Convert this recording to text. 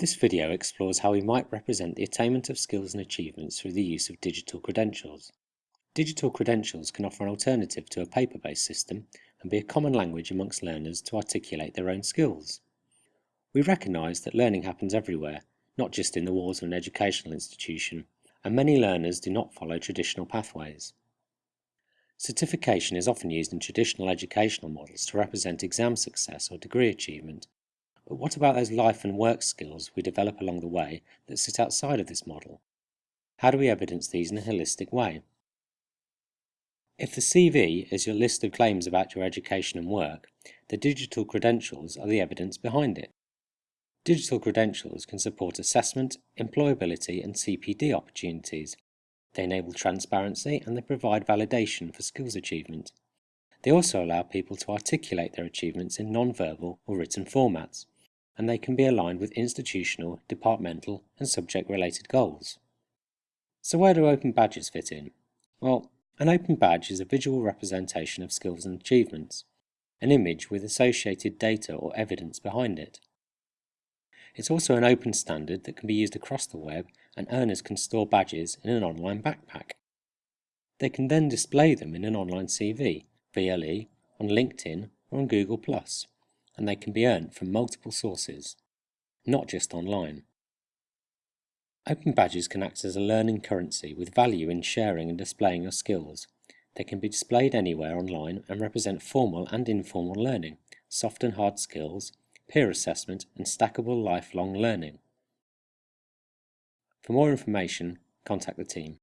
This video explores how we might represent the attainment of skills and achievements through the use of digital credentials. Digital credentials can offer an alternative to a paper-based system and be a common language amongst learners to articulate their own skills. We recognise that learning happens everywhere, not just in the walls of an educational institution, and many learners do not follow traditional pathways. Certification is often used in traditional educational models to represent exam success or degree achievement, but what about those life and work skills we develop along the way that sit outside of this model? How do we evidence these in a holistic way? If the CV is your list of claims about your education and work, the digital credentials are the evidence behind it. Digital credentials can support assessment, employability and CPD opportunities. They enable transparency and they provide validation for skills achievement. They also allow people to articulate their achievements in non-verbal or written formats, and they can be aligned with institutional, departmental and subject-related goals. So where do open badges fit in? Well, an open badge is a visual representation of skills and achievements, an image with associated data or evidence behind it. It's also an open standard that can be used across the web and earners can store badges in an online backpack. They can then display them in an online CV, VLE, on LinkedIn or on Google+, and they can be earned from multiple sources, not just online. Open badges can act as a learning currency with value in sharing and displaying your skills. They can be displayed anywhere online and represent formal and informal learning, soft and hard skills, peer assessment and stackable lifelong learning. For more information, contact the team.